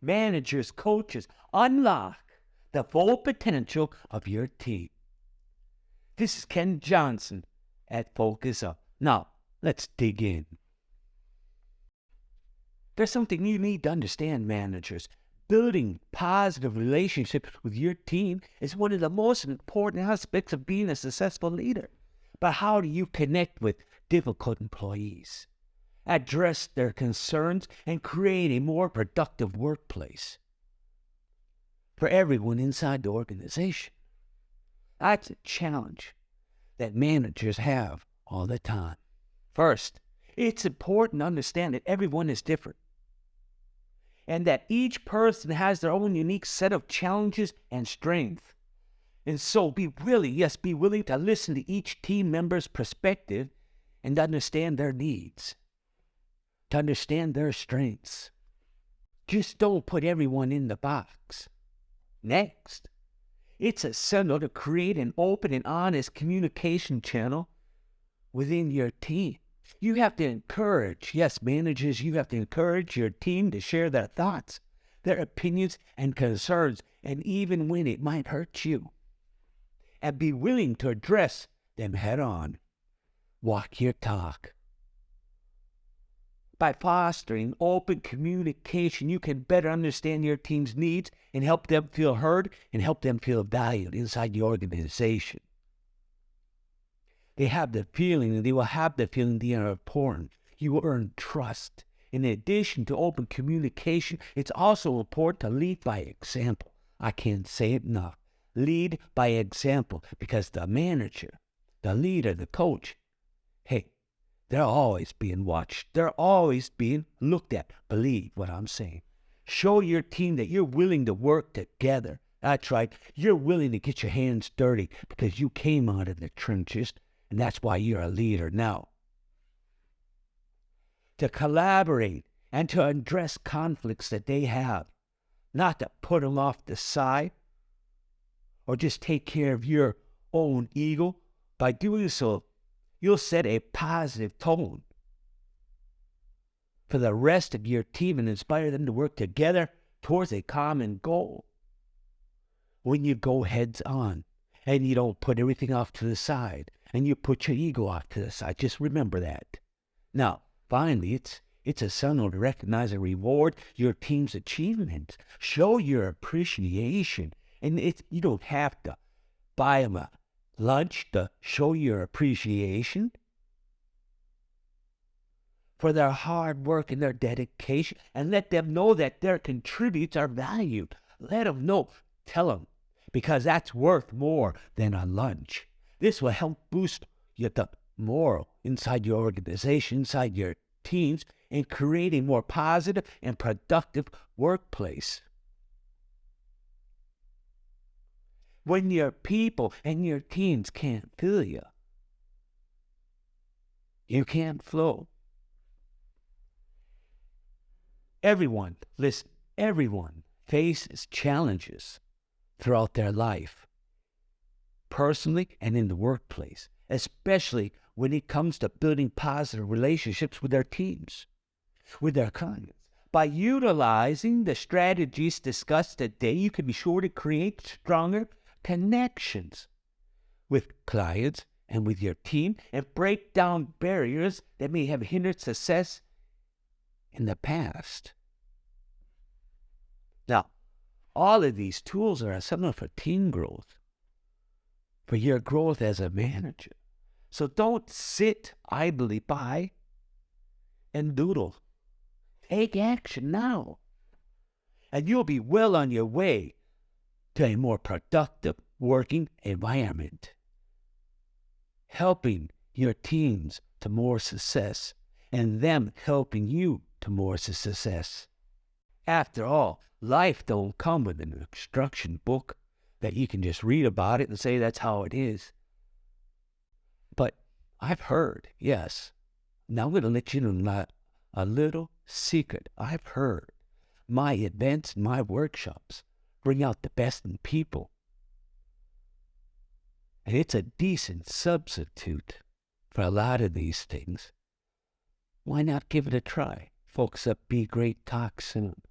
managers, coaches, unlock the full potential of your team. This is Ken Johnson at Focus Up. Now, let's dig in. There's something you need to understand, managers. Building positive relationships with your team is one of the most important aspects of being a successful leader. But how do you connect with difficult employees? Address their concerns and create a more productive workplace for everyone inside the organization. That's a challenge that managers have all the time. First, it's important to understand that everyone is different and that each person has their own unique set of challenges and strengths. And so be willing, yes, be willing to listen to each team member's perspective and understand their needs, to understand their strengths. Just don't put everyone in the box. Next, it's essential to create an open and honest communication channel within your team. You have to encourage, yes, managers, you have to encourage your team to share their thoughts, their opinions, and concerns, and even when it might hurt you. And be willing to address them head on. Walk your talk. By fostering open communication, you can better understand your team's needs and help them feel heard and help them feel valued inside the organization. They have the feeling, and they will have the feeling they are important. You will earn trust. In addition to open communication, it's also important to lead by example. I can't say it enough. Lead by example because the manager, the leader, the coach, hey, they're always being watched. They're always being looked at. Believe what I'm saying. Show your team that you're willing to work together. That's right. You're willing to get your hands dirty because you came out of the trenches, and that's why you're a leader now. To collaborate and to address conflicts that they have, not to put them off the side or just take care of your own ego. By doing so, you'll set a positive tone for the rest of your team and inspire them to work together towards a common goal. When you go heads on and you don't put everything off to the side and you put your ego off to the side, just remember that. Now, finally, it's it's essential to recognize and reward your team's achievements. Show your appreciation. And it's, you don't have to buy them a lunch to show your appreciation for their hard work and their dedication and let them know that their contributes are valued. Let them know. Tell them because that's worth more than a lunch. This will help boost your the moral inside your organization, inside your teams, and create a more positive and productive workplace. When your people and your teams can't feel you. You can't flow. Everyone, listen, everyone faces challenges throughout their life, personally and in the workplace, especially when it comes to building positive relationships with their teams, with their clients. By utilizing the strategies discussed today, you can be sure to create stronger connections with clients and with your team and break down barriers that may have hindered success in the past. Now, all of these tools are essential for team growth, for your growth as a manager. So don't sit idly by and doodle. Take action now, and you'll be well on your way to a more productive working environment, helping your teams to more success and them helping you to more success. After all, life don't come with an instruction book that you can just read about it and say that's how it is. But I've heard, yes. Now I'm going to let you know a little secret. I've heard my events, my workshops bring out the best in people. And it's a decent substitute for a lot of these things. Why not give it a try? Focus Up Be Great soon.